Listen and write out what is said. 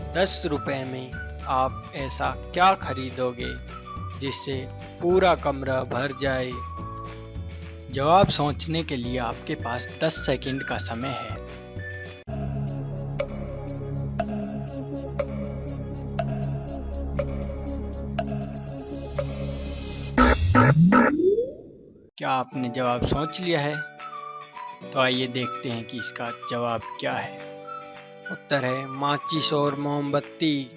दस रुपए में आप ऐसा क्या खरीदोगे जिससे पूरा कमरा भर जाए? जवाब सोचने के लिए आपके पास 10 सेकंड का समय है। क्या आपने जवाब सोच लिया है? तो आइए देखते हैं कि इसका जवाब क्या है। उत्तर है माचिस और मोमबत्ती।